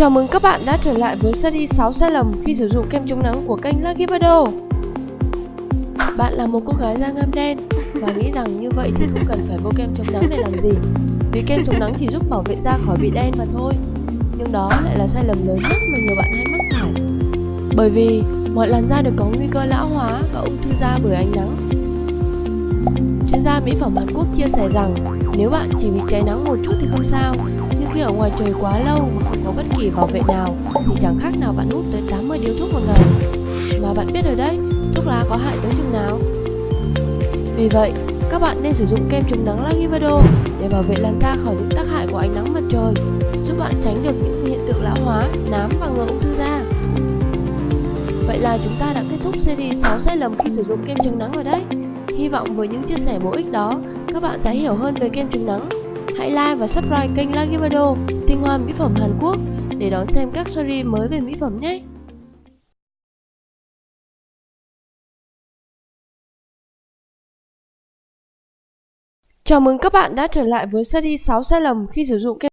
Chào mừng các bạn đã trở lại với series 6 sai lầm khi sử dụng kem chống nắng của kênh Lucky Bado Bạn là một cô gái da ngăm đen và nghĩ rằng như vậy thì không cần phải bôi kem chống nắng để làm gì? Vì kem chống nắng chỉ giúp bảo vệ da khỏi bị đen mà thôi. Nhưng đó lại là sai lầm lớn nhất mà nhiều bạn hay mắc phải. Bởi vì mọi làn da đều có nguy cơ lão hóa và ung thư da bởi ánh nắng. Chuyên gia mỹ phẩm Hàn Quốc chia sẻ rằng nếu bạn chỉ bị cháy nắng một chút thì không sao khi ở ngoài trời quá lâu mà không có bất kỳ bảo vệ nào thì chẳng khác nào bạn hút tới 80 điếu thuốc một ngày. Mà bạn biết rồi đấy, thuốc lá có hại tới chừng nào. Vì vậy, các bạn nên sử dụng kem chống nắng Lagivado để bảo vệ làn da khỏi những tác hại của ánh nắng mặt trời, giúp bạn tránh được những hiện tượng lão hóa, nám và ngừa ung thư da. Vậy là chúng ta đã kết thúc series 6 sai lầm khi sử dụng kem chống nắng rồi đấy. Hy vọng với những chia sẻ bổ ích đó, các bạn sẽ hiểu hơn về kem chống nắng Hãy like và subscribe kênh Lagivado, tinh hoa mỹ phẩm Hàn Quốc để đón xem các series mới về mỹ phẩm nhé. Chào mừng các bạn đã trở lại với series 6 sai lầm khi sử dụng kem